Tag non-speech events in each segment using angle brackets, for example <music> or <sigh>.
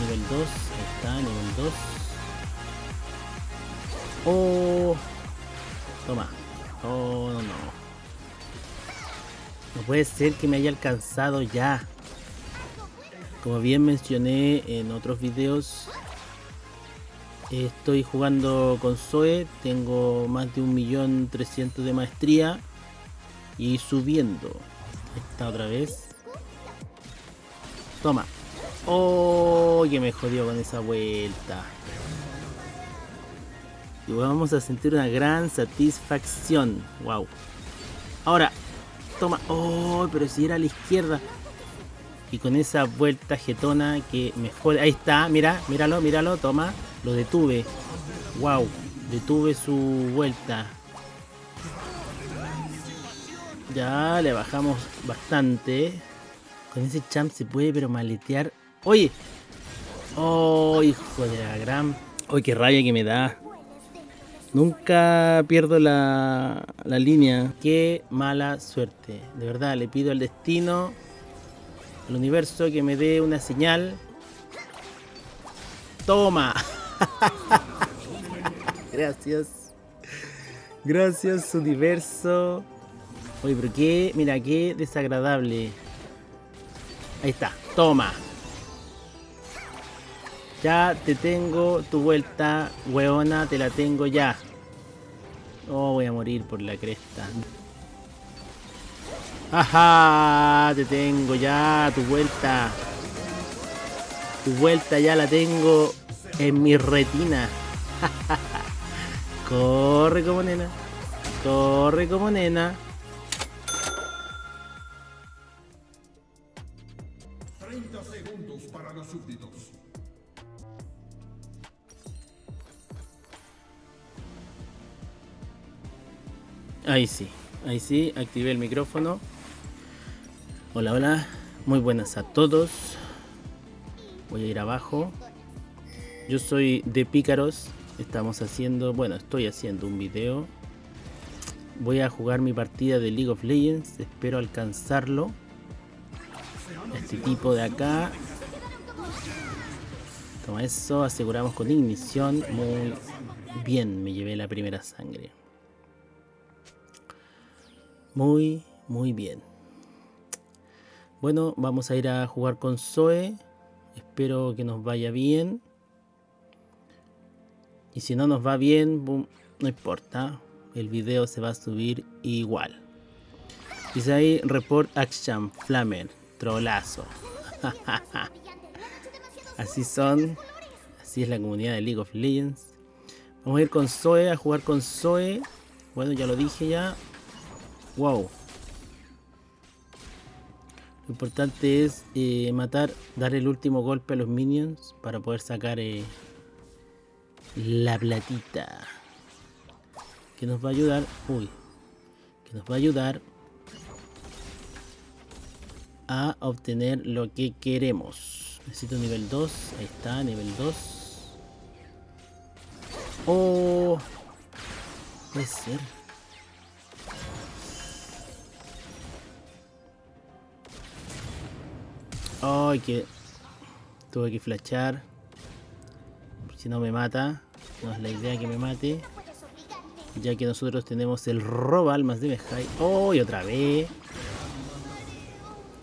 Nivel 2. Ahí está, nivel 2. Oh. Toma. Oh, no, no. No puede ser que me haya alcanzado ya. Como bien mencioné en otros videos, estoy jugando con Zoe, tengo más de un millón trescientos de maestría y subiendo. Esta otra vez. Toma. Oh, que me jodió con esa vuelta. Y vamos a sentir una gran satisfacción. Wow. Ahora, toma. Oh, pero si era a la izquierda. Y con esa vuelta jetona que me jode. Ahí está, mira, míralo, míralo, toma. Lo detuve. Wow. Detuve su vuelta. Ya le bajamos bastante. Con ese champ se puede pero maletear. Oye. Oh, hijo de la gran. Oye, qué raya que me da. Nunca pierdo la, la línea. Qué mala suerte. De verdad, le pido al destino, al universo que me dé una señal. Toma. <laughs> Gracias. Gracias, universo. Oye, pero qué, mira, qué desagradable. Ahí está, toma. Ya te tengo tu vuelta, weona, te la tengo ya. Oh, voy a morir por la cresta. Ajá, te tengo ya tu vuelta. Tu vuelta ya la tengo en mi retina. <laughs> Corre como nena. Corre como nena. Ahí sí, ahí sí, activé el micrófono. Hola, hola, muy buenas a todos. Voy a ir abajo. Yo soy de Pícaros. Estamos haciendo, bueno, estoy haciendo un video. Voy a jugar mi partida de League of Legends. Espero alcanzarlo. Este tipo de acá. Toma eso, aseguramos con ignición. Muy bien, me llevé la primera sangre. Muy, muy bien. Bueno, vamos a ir a jugar con Zoe. Espero que nos vaya bien. Y si no nos va bien, no importa. El video se va a subir igual. Dice ahí, report action, flamer, trolazo. <laughs> Así son. Así es la comunidad de League of Legends. Vamos a ir con Zoe, a jugar con Zoe. Bueno, ya lo dije ya. Wow. Lo importante es eh, matar, dar el último golpe a los minions para poder sacar eh, la platita. Que nos va a ayudar. Uy. Que nos va a ayudar a obtener lo que queremos. Necesito nivel 2. Ahí está, nivel 2. Oh. Puede ser. Ay, que tuve que flashar. Si no me mata. No es la idea que me mate. Ya que nosotros tenemos el roba almas de Mejai. ¡Oh! Otra vez.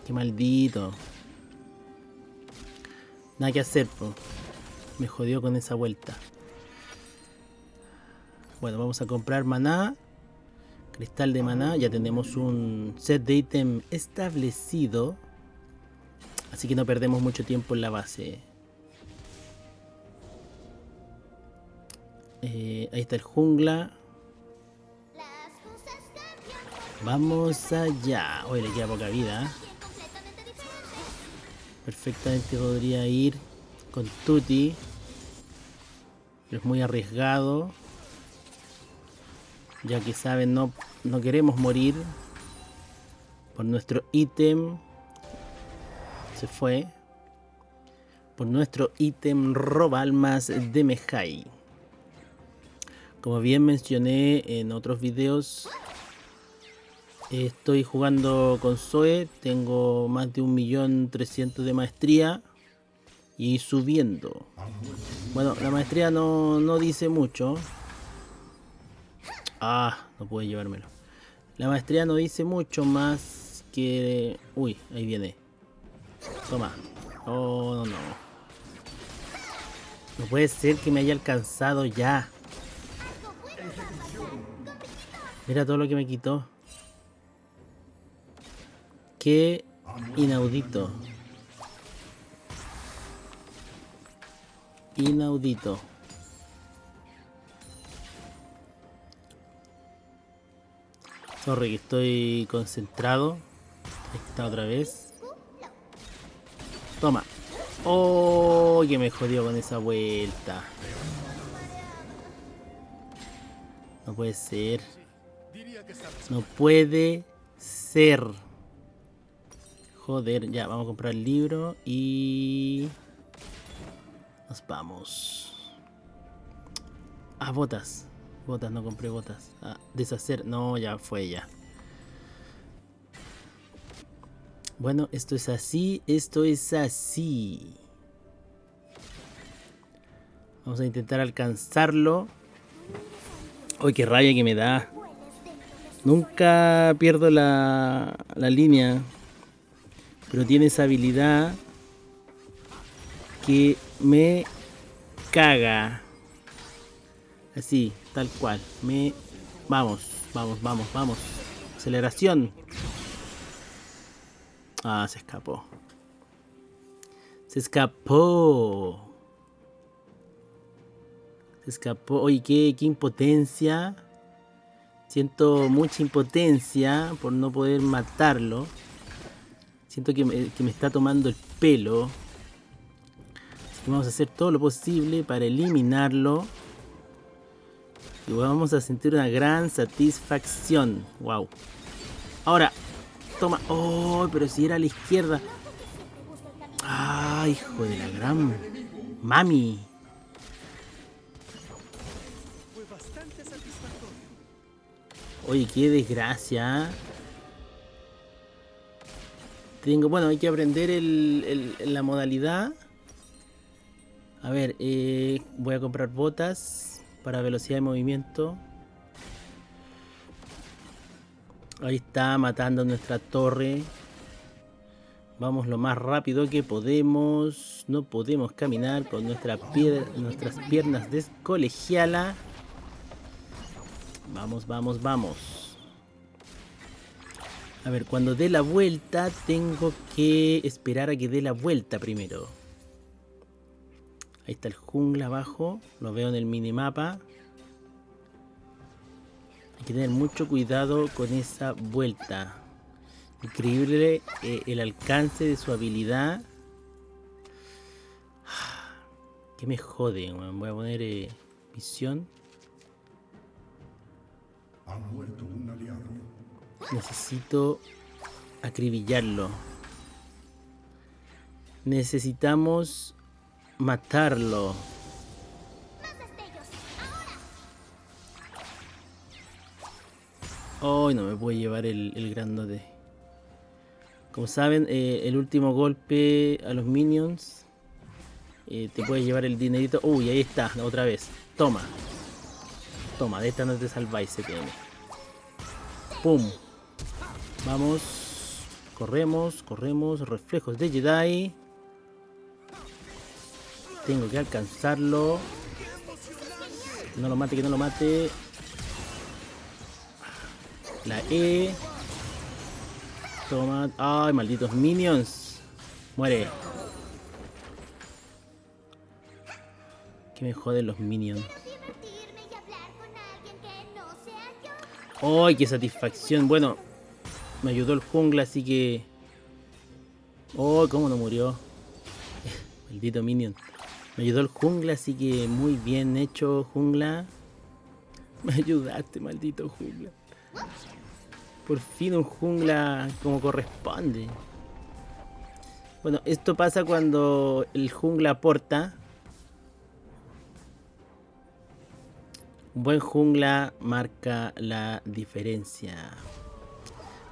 Qué maldito. Nada que hacer, po. Me jodió con esa vuelta. Bueno, vamos a comprar maná. Cristal de maná. Ya tenemos un set de ítem establecido. Así que no perdemos mucho tiempo en la base. Eh, ahí está el jungla. Vamos allá. Hoy le queda poca vida. Perfectamente podría ir con Tuti. Pero es muy arriesgado. Ya que saben, no, no queremos morir. Por nuestro ítem se fue por nuestro ítem roba almas de Mejai. Como bien mencioné en otros videos, estoy jugando con Zoe, tengo más de un millón trescientos de maestría y subiendo. Bueno, la maestría no, no dice mucho. Ah, no pude llevármelo. La maestría no dice mucho más que... Uy, ahí viene. Toma. Oh, no, no. No puede ser que me haya alcanzado ya. Mira todo lo que me quitó. Qué inaudito. Inaudito. Sorry que estoy concentrado. Ahí está otra vez. Toma. Que me jodió con esa vuelta. No puede ser. No puede ser. Joder, ya, vamos a comprar el libro y... Nos vamos. Ah, botas. Botas, no compré botas. Ah, deshacer. No, ya fue ya. Bueno, esto es así, esto es así. Vamos a intentar alcanzarlo. Uy, qué rabia que me da. Nunca pierdo la, la línea. Pero tiene esa habilidad que me caga. Así, tal cual. Me... Vamos, vamos, vamos, vamos. Aceleración. Ah, se escapó. Se escapó. Se escapó. Oye, qué, qué impotencia. Siento mucha impotencia por no poder matarlo. Siento que me, que me está tomando el pelo vamos a hacer todo lo posible para eliminarlo. Y vamos a sentir una gran satisfacción. Wow. Ahora, toma. Oh, pero si era a la izquierda. Ah, hijo de la gran mami. Oye, qué desgracia. Tengo, bueno, hay que aprender la modalidad. A ver, eh, voy a comprar botas para velocidad de movimiento. Ahí está matando nuestra torre. Vamos lo más rápido que podemos. No podemos caminar nuestra nuestras piernas de. Vamos, vamos, vamos. A ver, cuando dé la vuelta tengo que esperar a que dé la vuelta primero. Ahí está el jungla abajo. Lo veo en el minimapa. Hay que tener mucho cuidado con esa vuelta. Increíble eh, el alcance de su habilidad. <sighs> Que me jode, Voy a poner eh, misión. Necesito acribillarlo. Necesitamos matarlo. No me puede llevar el, el grandote. Como saben, eh, el último golpe a los minions eh, te puede llevar el dinerito. Uy, ahí está, otra vez. Toma. Toma, de esta no te salváis, CTM. Pum. Vamos. Corremos, corremos. Reflejos de Jedi. Tengo que alcanzarlo. No lo mate, que no lo mate. La E. Toma. Ay, malditos minions. Muere. Que me joden los minions. ¡Ay, qué satisfacción! Bueno, me ayudó el jungla, así que... ¡Oh, cómo no murió! <laughs> Maldito minion. Me ayudó el jungla, así que muy bien hecho, jungla. <laughs> Me ayudaste, maldito jungla. Por fin un jungla como corresponde. Bueno, esto pasa cuando el jungla aporta. Un buen jungla marca la diferencia.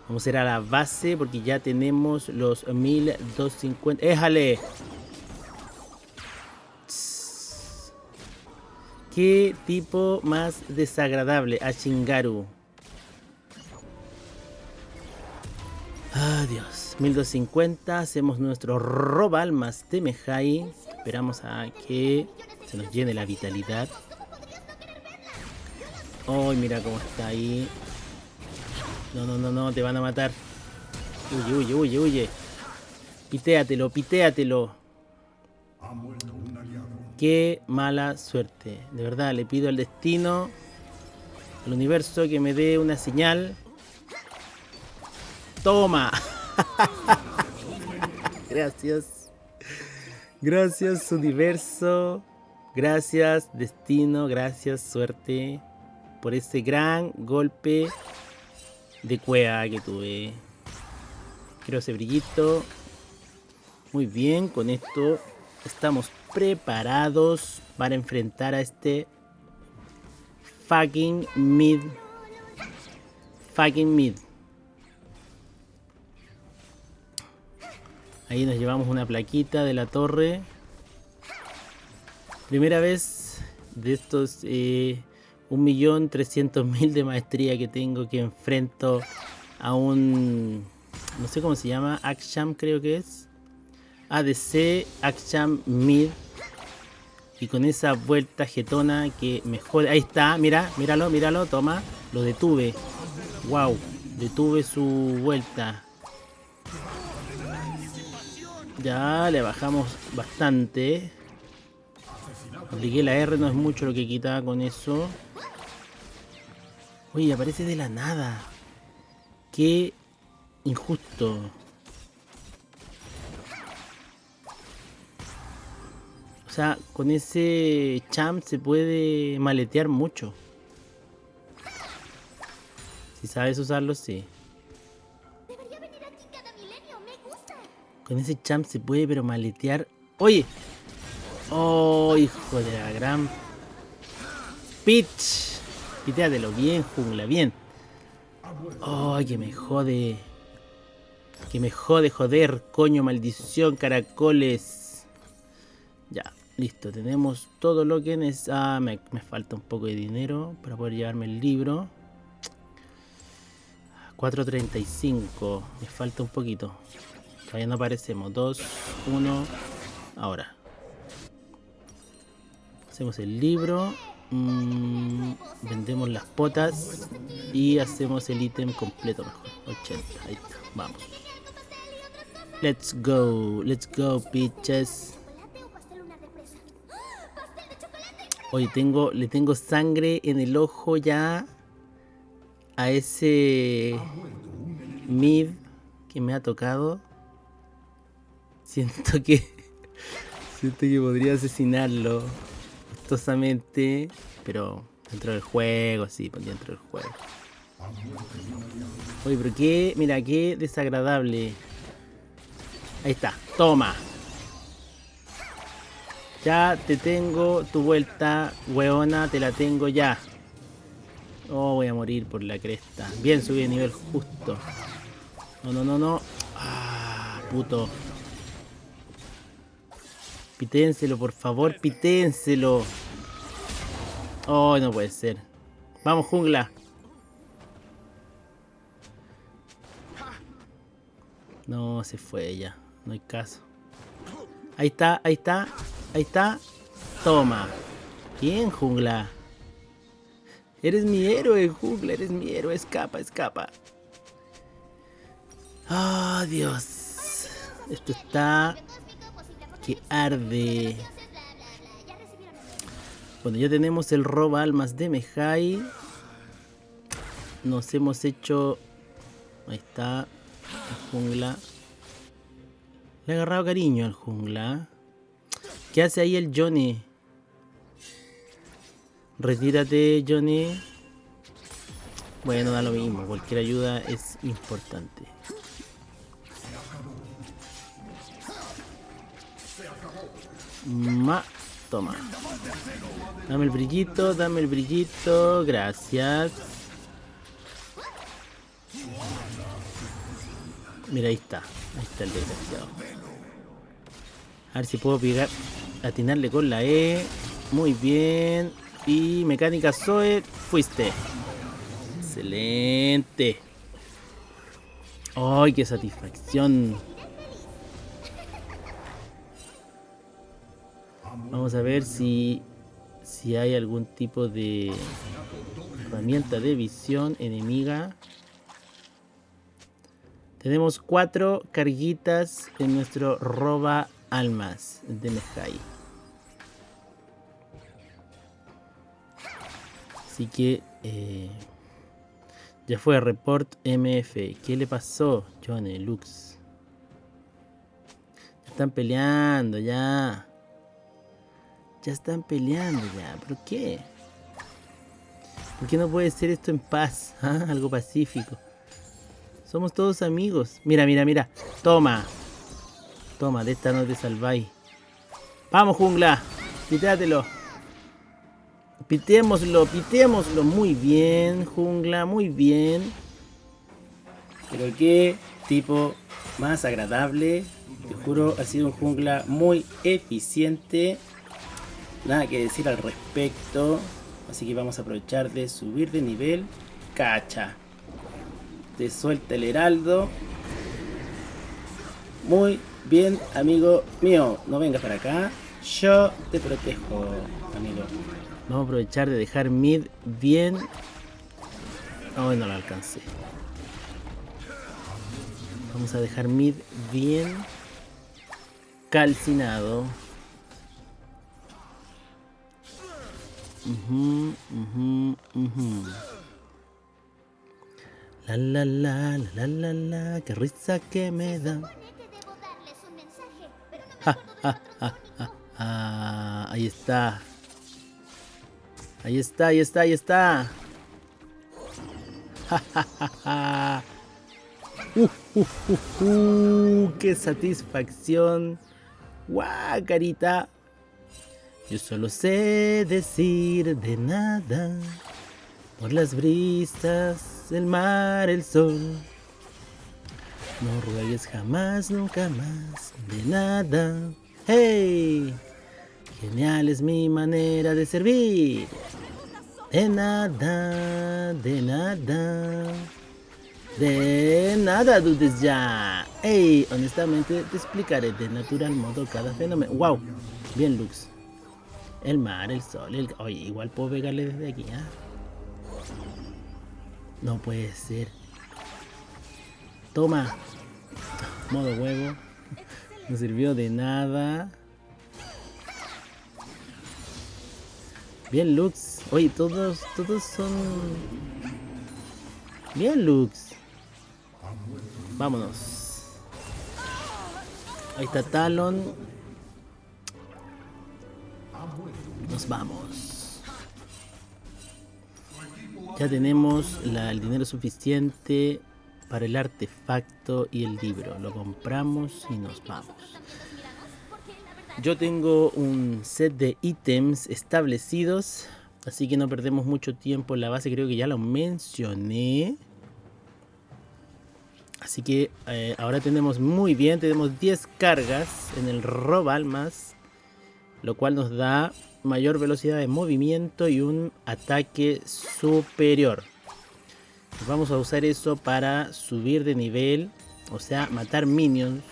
Vamos a ir a la base porque ya tenemos los 1250. ¡Éjale! ¿Qué tipo más desagradable? A Shingaru. Adiós. 1250. Hacemos nuestro roba almas de Mejai. Esperamos a que se nos llene la vitalidad. Ay, mira cómo está ahí. No, no, no, no, te van a matar. Huye, huye, huye, huye. Pitéatelo, pitéatelo. Qué mala suerte. De verdad, le pido al destino, al universo que me dé una señal. Toma. <laughs> Gracias. Gracias, universo. Gracias, destino. Gracias, suerte. Por ese gran golpe de cueva que tuve. Quiero ese brillito. Muy bien, con esto estamos preparados para enfrentar a este fucking mid. Fucking mid. Ahí nos llevamos una plaquita de la torre. Primera vez de estos eh, 1.300.000 de maestría que tengo que enfrento a un... No sé cómo se llama, Aksham creo que es. ADC Aksham Mid. Y con esa vuelta jetona que me jode. Ahí está, mira, míralo, míralo, toma. Lo detuve. Wow, detuve su vuelta. Ya le bajamos bastante. Apliqué la R, no es mucho lo que quitaba con eso. Oye, aparece de la nada. Qué injusto. O sea, con ese champ se puede maletear mucho. Si sabes usarlo, sí. Con ese champ se puede pero maletear. ¡Oye! ¡Oh, hijo de la gran... Pitch! Piteatelo bien, jungla, bien. ¡Ay, que me jode! Que me jode, joder, coño, maldición, caracoles. Ya, listo, tenemos todo lo que necesito. Ah, me, me falta un poco de dinero para poder llevarme el libro. 4.35, me falta un poquito. Todavía no aparecemos. 2, 1, ahora. Hacemos el libro. Mm, vendemos las potas. Y hacemos el ítem completo mejor. 80, ahí está. Vamos. Let's go. Let's go, bitches. Oye, tengo, le tengo sangre en el ojo ya a ese mid que me ha tocado. Siento que siento que podría asesinarlo gustosamente, pero dentro del juego, sí, pues dentro del juego. Oye, pero qué, mira, qué desagradable. Ahí está, toma. Ya te tengo tu vuelta, weona, te la tengo ya. Oh, voy a morir por la cresta. Bien, subí de nivel justo. No, no, no, no. Ah, puto. Piténselo, por favor, piténselo. Oh, no puede ser. Vamos, jungla. No, se fue ya. No hay caso. Ahí está, ahí está. Ahí está. Toma. Bien, jungla. Eres mi héroe, jungla. Eres mi héroe. Escapa, escapa. Oh, Dios. Esto está... Arde. Bueno, ya tenemos el roba almas de Mejai. Nos hemos hecho... Ahí está. El jungla. Le ha agarrado cariño al jungla. ¿Qué hace ahí el Johnny? Retírate, Johnny. Bueno, da lo mismo. Cualquier ayuda es importante. Ma, toma. Dame el brillito, dame el brillito. Gracias. Mira, ahí está. Ahí está el desgraciado. A ver si puedo pegar, atinarle con la E. Muy bien. Y mecánica Zoe, fuiste. Excelente. ¡Ay, qué satisfacción! Vamos a ver si, si hay algún tipo de herramienta de visión enemiga. Tenemos cuatro carguitas en nuestro roba almas de Mejai. Así que eh, ya fue report MF. ¿Qué le pasó, Johnny Lux? Están peleando ya. Ya están peleando ya. ¿Pero qué? ¿Por qué no puede ser esto en paz? <laughs> ¿Ah? Algo pacífico. Somos todos amigos. Mira, mira, mira. Toma. Toma, de esta no te salváis. Vamos, jungla. Quítatelo. Pitémoslo, pitémoslo. Muy bien, jungla, muy bien. Pero qué tipo más agradable. Te juro, ha sido un jungla muy eficiente. Nada que decir al respecto. Así que vamos a aprovechar de subir de nivel. Cacha. Te suelta el heraldo. Muy bien, amigo mío. No vengas para acá. Yo te protejo, amigo. Vamos a aprovechar de dejar mid bien. Oh, no lo alcancé. Vamos a dejar mid bien calcinado. Uh -huh, uh La la la la la la qué risa que me da. Ja, ja, ja, ja, ahí está. Ahí está, ahí está, ahí está. Uh, uh, uh, uh, ¡Qué satisfacción! ¡Guau, carita! Yo solo sé decir de nada. Por las brisas, el mar, el sol. No ruegues jamás, nunca más, de nada. ¡Hey! Genial es mi manera de servir. De nada, de nada. De nada dudes ya. Hey, honestamente te explicaré de natural modo cada fenómeno. Wow, bien Lux. El mar, el sol, el... Oye, igual puedo pegarle desde aquí, ¿ah? No puede ser. Toma. Modo huevo. No sirvió de nada. Bien, Lux. Oye, todos, todos son... Bien, Lux. Vámonos. Ahí está Talon. Nos vamos. Ya tenemos el dinero suficiente para el artefacto y el libro. Lo compramos y nos vamos. Yo tengo un set de ítems establecidos, así que no perdemos mucho tiempo en la base, creo que ya lo mencioné. Así que eh, ahora tenemos muy bien, tenemos 10 cargas en el robo almas, lo cual nos da mayor velocidad de movimiento y un ataque superior. Vamos a usar eso para subir de nivel, o sea, matar minions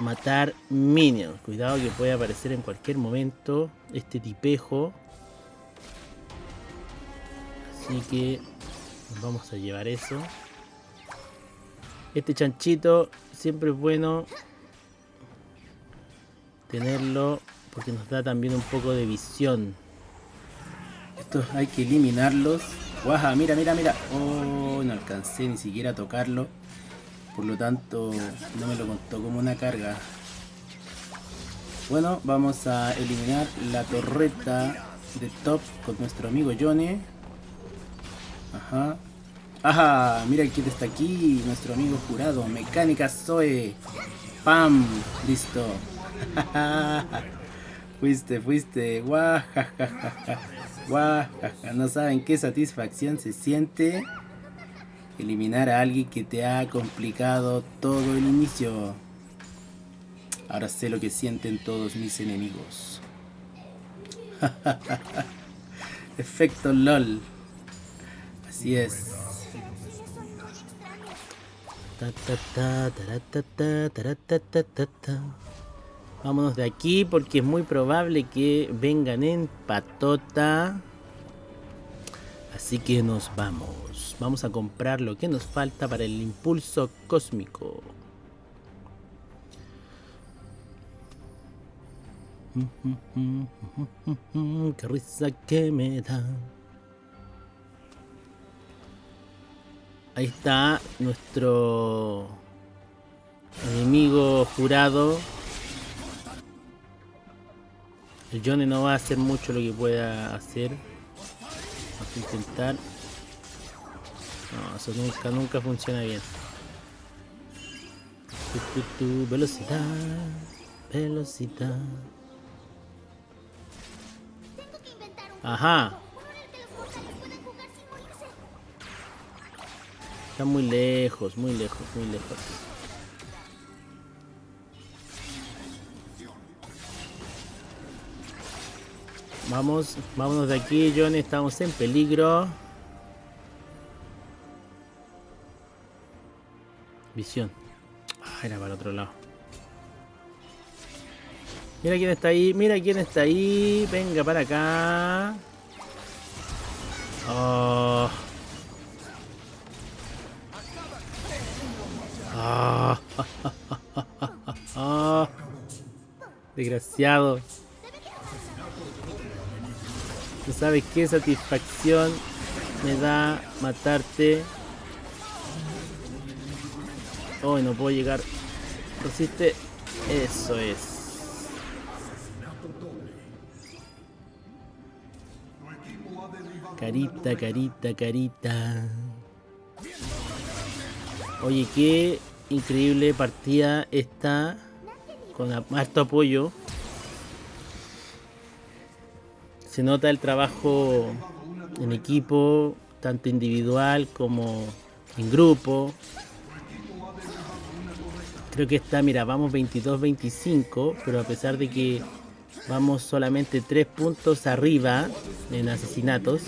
matar minions. Cuidado que puede aparecer en cualquier momento este tipejo. Así que vamos a llevar eso. Este chanchito siempre es bueno tenerlo porque nos da también un poco de visión. Estos hay que eliminarlos. Guaja, mira, mira, mira. Oh, no alcancé ni siquiera a tocarlo. Por lo tanto, no me lo contó como una carga. Bueno, vamos a eliminar la torreta de top con nuestro amigo Johnny. Ajá. Ajá, mira quién está aquí, nuestro amigo jurado, Mecánica Zoe. ¡Pam! Listo. <laughs> fuiste, fuiste. Guajajaja. Guajaja. No saben qué satisfacción se siente eliminar a alguien que te ha complicado todo el inicio. Ahora sé lo que sienten todos mis enemigos. <laughs> Efecto LOL. Así es. Vámonos de aquí porque es muy probable que vengan en patota. Así que nos vamos. Vamos a comprar lo que nos falta para el impulso cósmico. Qué risa que me da. Ahí está nuestro enemigo jurado. El Johnny no va a hacer mucho lo que pueda hacer. Vamos a intentar. No, eso nunca, nunca funciona bien. velocidad, velocidad. Ajá. Está muy lejos, muy lejos, muy lejos. Vamos, vámonos de aquí, Johnny. Estamos en peligro. Visión. Ah, era para el otro lado. Mira quién está ahí, mira quién está ahí. Venga para acá. Oh. Ah. <laughs> Desgraciado. ¿No sabes qué satisfacción me da matarte? Oh, no puedo llegar. Resiste. Eso es. Carita, carita, carita. Oye, qué increíble partida esta con harto apoyo. Se nota el trabajo en equipo, tanto individual como en grupo. Creo que está, mira, vamos 22-25, pero a pesar de que vamos solamente 3 puntos arriba en asesinatos,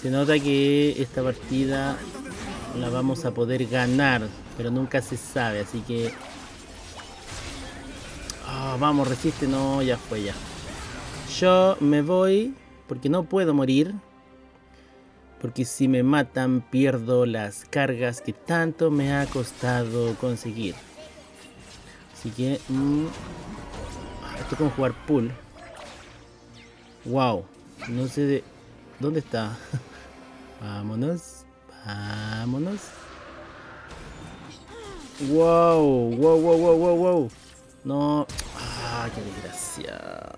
se nota que esta partida la vamos a poder ganar, pero nunca se sabe, así que... Ah, vamos, resiste, no, ya fue ya. Yo me voy porque no puedo morir. Porque si me matan pierdo las cargas que tanto me ha costado conseguir. Así que... Mm, esto es como jugar pool. Wow. No sé de... ¿Dónde está? <laughs> Vámonos. Vámonos. Wow, wow, wow, wow, wow, wow. No. Ah, qué desgracia.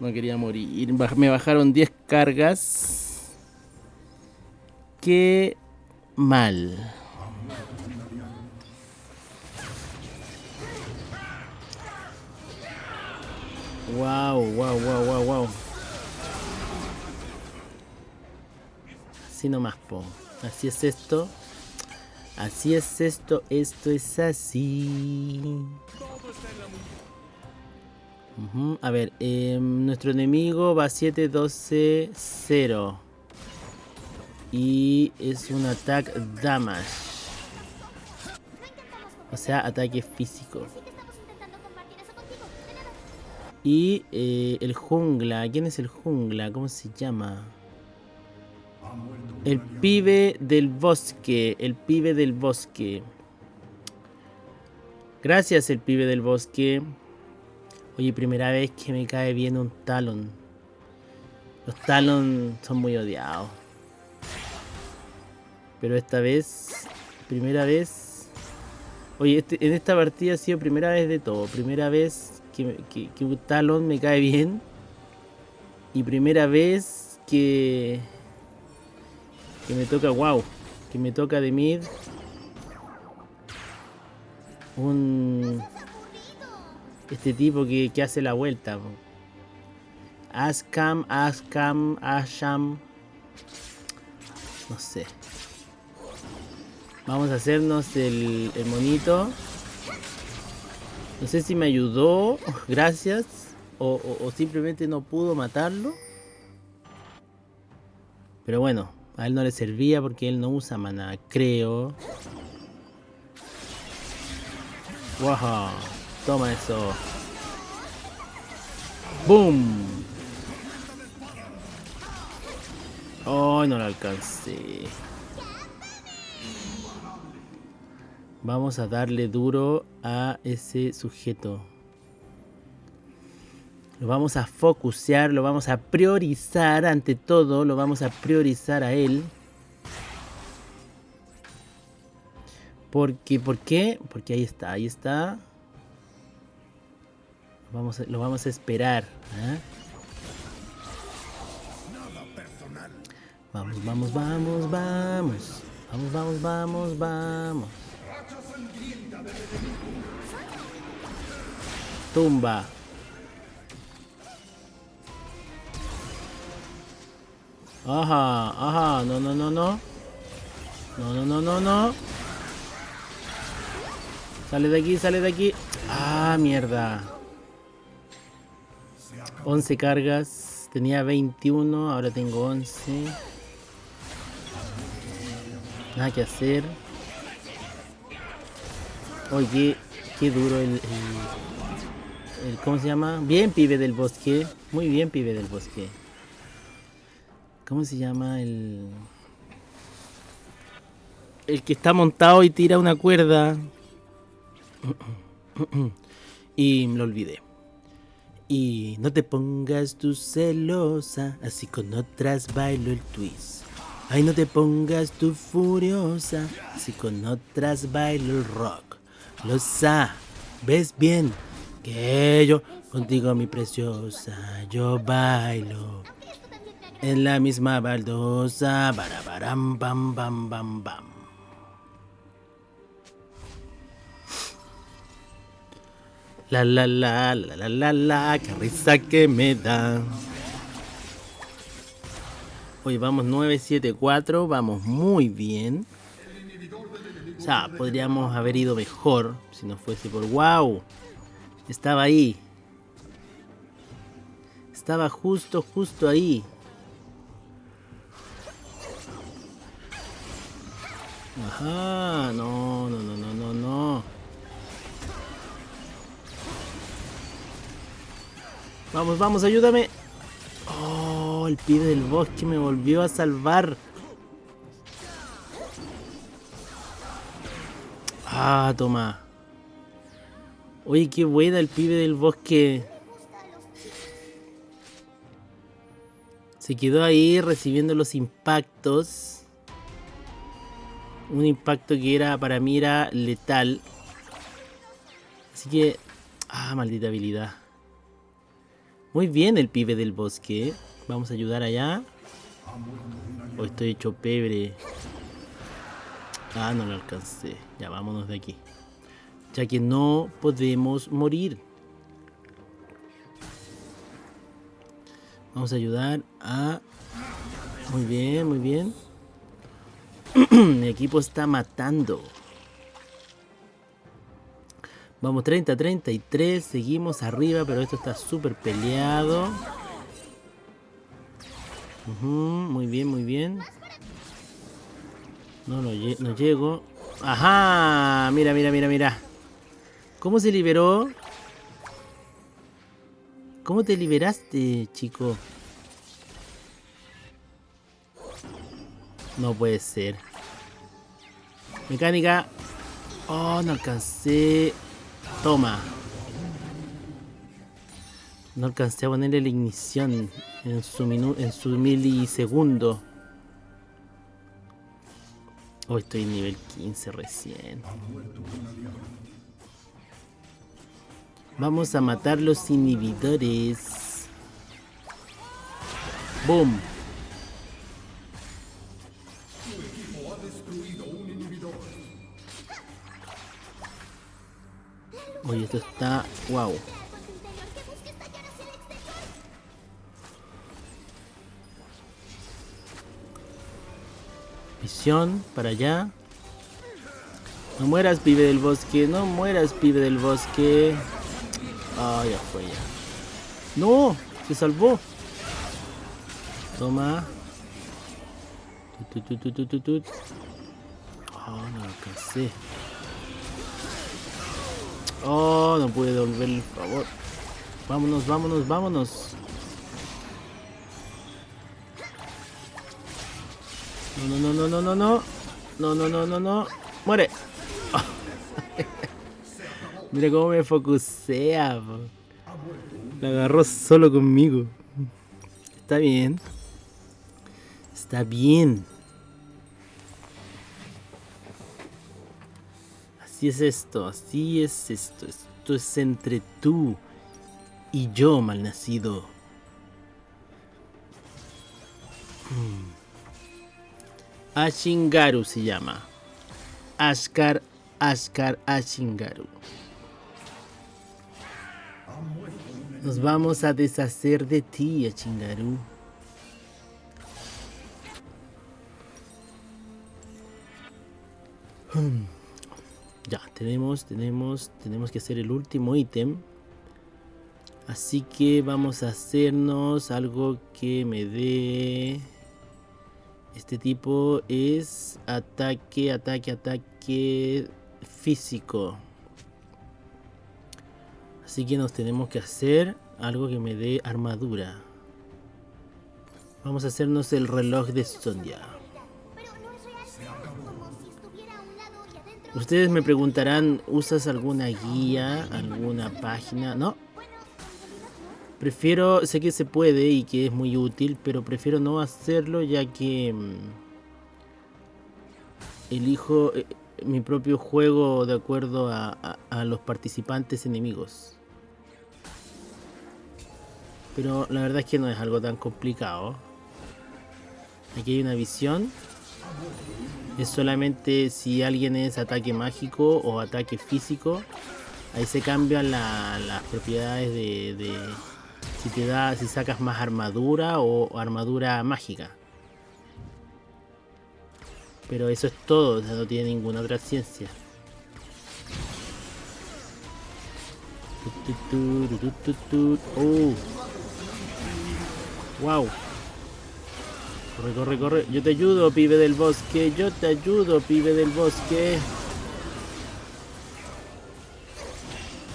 No quería morir. Me bajaron 10 cargas. Qué mal. Wow, wow, wow, wow, wow. Así nomás, po. Así es esto. Así es esto. Esto es así. A ver, em, nuestro enemigo va 7, 12, 0. Y es un ataque damage. O sea, ataque físico. Y eh, el jungla. ¿Quién es el jungla? ¿Cómo se llama? El pibe del bosque. El pibe del bosque. Gracias, el pibe del bosque. Oye, primera vez que me cae bien un talón. Los talón son muy odiados. Pero esta vez, primera vez... Oye, este, en esta partida ha sido primera vez de todo. Primera vez que, un talón me cae bien. Y primera vez que que me toca, wow. Que me toca de mid. Un... Este tipo que, hace la vuelta. Askam, Askam, Asham. No sé. Vamos a hacernos el, el monito. No sé si me ayudó. <laughs> Gracias. o, simplemente no pudo matarlo. Pero bueno, a él no le servía porque él no usa mana, creo. Wow, toma eso. ¡Boom! Oh, no lo alcancé. Vamos a darle duro a ese sujeto. Lo vamos a focusear, lo vamos a priorizar ante todo, lo vamos a priorizar a él. Porque, ¿por qué? Porque ahí está, ahí está. Vamos a, lo vamos a esperar. ¿eh? Vamos, vamos, vamos, vamos. Vamos, vamos, vamos, vamos. Tumba. Ajá, ajá, no, no, no, no. No, no, no, no, no. Sale de aquí, sale de aquí. Ah, mierda. 11 cargas. Tenía 21, ahora tengo 11. Nada que hacer. Oye, qué, duro el, el, ¿Cómo se llama? Bien, pibe del bosque. Muy bien, pibe del bosque. ¿Cómo se llama el... El que está montado y tira una cuerda. <coughs> y lo olvidé. Y no te pongas tú celosa, así con otras bailo el twist. Ay, no te pongas tú furiosa, si con otras bailo el rock. Lo ves bien que yo contigo mi preciosa, yo bailo. En la misma baldosa, barabaram, bam, bam, bam, bam. La la la la la la la, qué risa que me da. Hoy vamos 974, vamos muy bien. O sea, podríamos haber ido mejor si no fuese por... ¡Wow! Estaba ahí. Estaba justo, justo ahí. Ajá, no, no, no, no, no, no. Vamos, vamos, ayúdame. Oh, el pibe del bosque me volvió a salvar. Ah, toma. Oye, qué buena el pibe del bosque. Se quedó ahí recibiendo los impactos. Un impacto que era para mí era letal. Así que... Ah, maldita habilidad. Muy bien el pibe del bosque. Vamos a ayudar allá. Hoy estoy hecho pebre. Ah, no lo alcancé. Ya, vámonos de aquí. Ya que no podemos morir. Vamos a ayudar a... Muy bien, muy bien. <clears throat> Mi equipo está matando. Vamos 30, 33. Seguimos arriba, pero esto está súper peleado. muy bien, muy bien. No, no, no llego. ¡Ajá! Mira, mira, mira, mira. ¿Cómo se liberó? ¿Cómo te liberaste, chico? No puede ser. Mecánica. Oh, no alcancé. Toma. No alcancé a ponerle la ignición en su, en su milisegundo. Hoy estoy en nivel 15 recién. Vamos a matar los inhibidores. Boom. Esto está... Wow. Visión, para allá. No mueras, pibe del bosque. No mueras, pibe del bosque. Ah, ya fue ya. ¡No! ¡Se salvó! Toma. Tut, tut, tut. Oh, no lo alcancé. Oh, no pude devolver el favor. Vámonos, vámonos, vámonos. No, no, no, no, no, no. No, no, no, no, no. Muere. <laughs> Mira cómo me focusea. La agarró solo conmigo. Está bien. Está bien. Así es esto, así es esto. Esto es entre tú y yo, malnacido. Hmm. Ashingaru se llama. Ashkar, Ashkar, Ashingaru. Nos vamos a deshacer de ti, Ashingaru. Hmm. Ya, tenemos, tenemos, tenemos que hacer el último ítem. Así que vamos a hacernos algo que me dé... Este tipo es ataque, ataque, ataque físico. Así que nos tenemos que hacer algo que me dé armadura. Vamos a hacernos el reloj de Sondia. Ustedes me preguntarán, ¿usas alguna guía, alguna página? No. Prefiero, sé que se puede y que es muy útil, pero prefiero no hacerlo ya que mm, elijo eh, mi propio juego de acuerdo a, los participantes enemigos. Pero la verdad es que no es algo tan complicado. Aquí hay una visión. Es solamente si alguien es ataque mágico o ataque físico. Ahí se cambian la- las propiedades de, si te da, si sacas más armadura o, armadura mágica. Pero eso es todo, o sea, no tiene ninguna otra ciencia. Oh. Wow. Corre, corre, corre. Yo te ayudo, pibe del bosque. Yo te ayudo, pibe del bosque.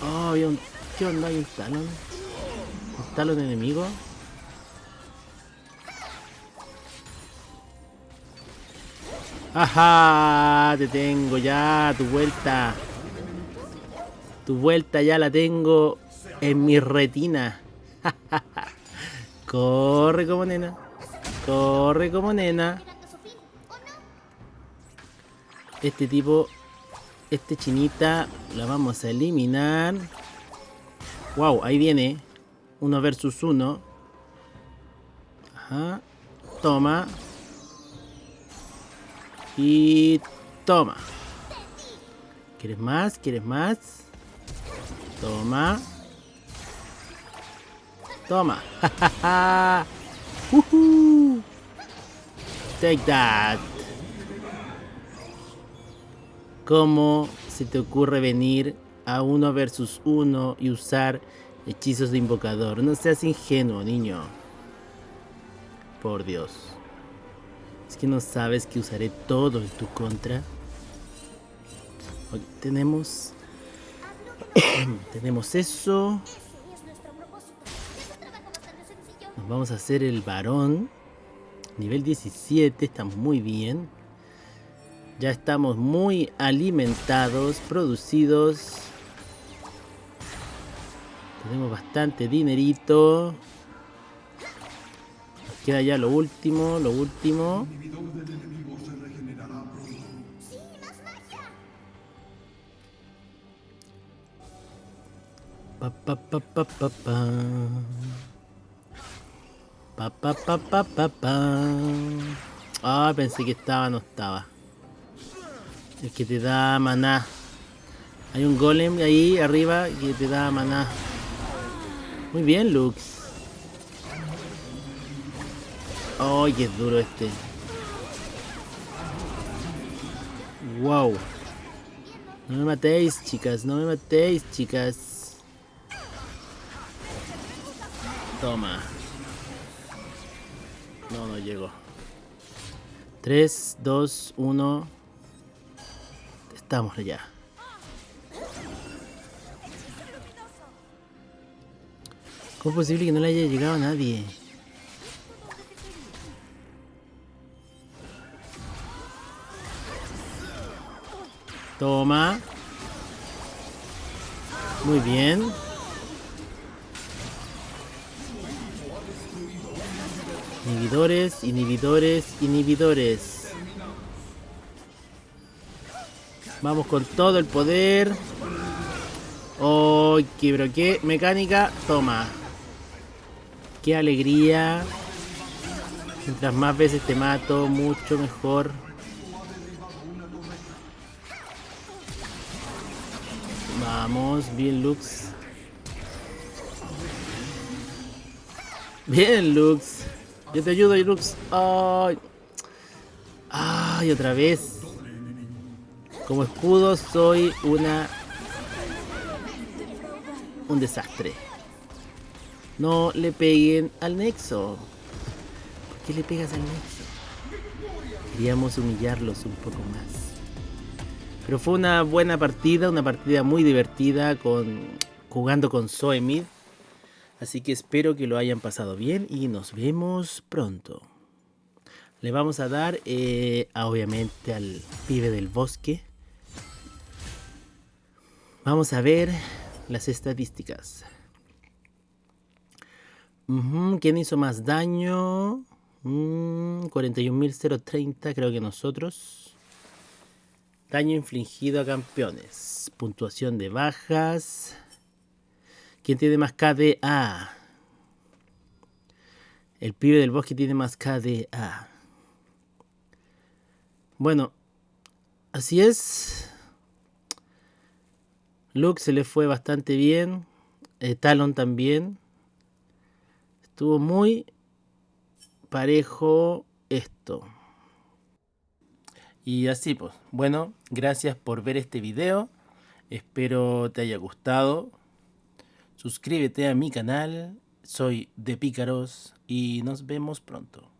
Oh, había un... ¿Qué onda? ¿Hay un talón? ¿Un talón enemigo? ¡Ajá! Te tengo ya, tu vuelta. Tu vuelta ya la tengo en mi retina. <laughs> Corre como nena. Corre como nena. Este tipo, este chinita, la vamos a eliminar. Wow, ahí viene. Uno versus uno. Ajá. Toma. Y toma. ¿Quieres más? ¿Quieres más? Toma. Toma. <laughs> Take that. ¿Cómo se te ocurre venir a uno versus uno y usar hechizos de invocador? No seas ingenuo, niño. Por Dios. Es que no sabes que usaré todo en tu contra. Tenemos. <clears throat> tenemos eso. Nos vamos a hacer el varón. Nivel 17, estamos muy bien. Ya estamos muy alimentados, producidos. Tenemos bastante dinerito. Nos queda ya lo último, lo último. Sí, más magia. Pa pa pa pa pa pa. Pa pa pa. Ah, pensé que estaba, no estaba. El que te da maná. Hay un golem ahí arriba que te da maná. Muy bien, Lux. Ay, qué duro este. Wow. No me matéis, chicas, no me matéis, chicas. Toma. No, no llegó. 3, 2, 1. Estamos allá. ¿Cómo es posible que no le haya llegado a nadie? Toma. Muy bien. Inhibidores, inhibidores, inhibidores. Vamos con todo el poder. Oh, qué, pero qué mecánica. Toma. Qué alegría. Mientras más veces te mato, mucho mejor. Vamos, bien Lux. Bien Lux. Yo te ayudo, Lux. Ay. Ay, otra vez. Como escudo soy una... Un desastre. No le peguen al nexo. ¿Por qué le pegas al nexo? Queríamos humillarlos un poco más. Pero fue una buena partida, una partida muy divertida con jugando con Zoe Así que espero que lo hayan pasado bien y nos vemos pronto. Le vamos a dar, eh, obviamente, al pibe del bosque. Vamos a ver las estadísticas. ¿Quién hizo más daño? 41.030 mm, creo que nosotros. Daño infligido a campeones. Puntuación de bajas. ¿Quién tiene más KDA? El pibe del bosque tiene más KDA. Bueno, así es. Luke se le fue bastante bien. Eh, Talon también. Estuvo muy parejo esto. Y así pues. Bueno, gracias por ver este video. Espero te haya gustado. Suscríbete a mi canal. Soy de Pícaros y nos vemos pronto.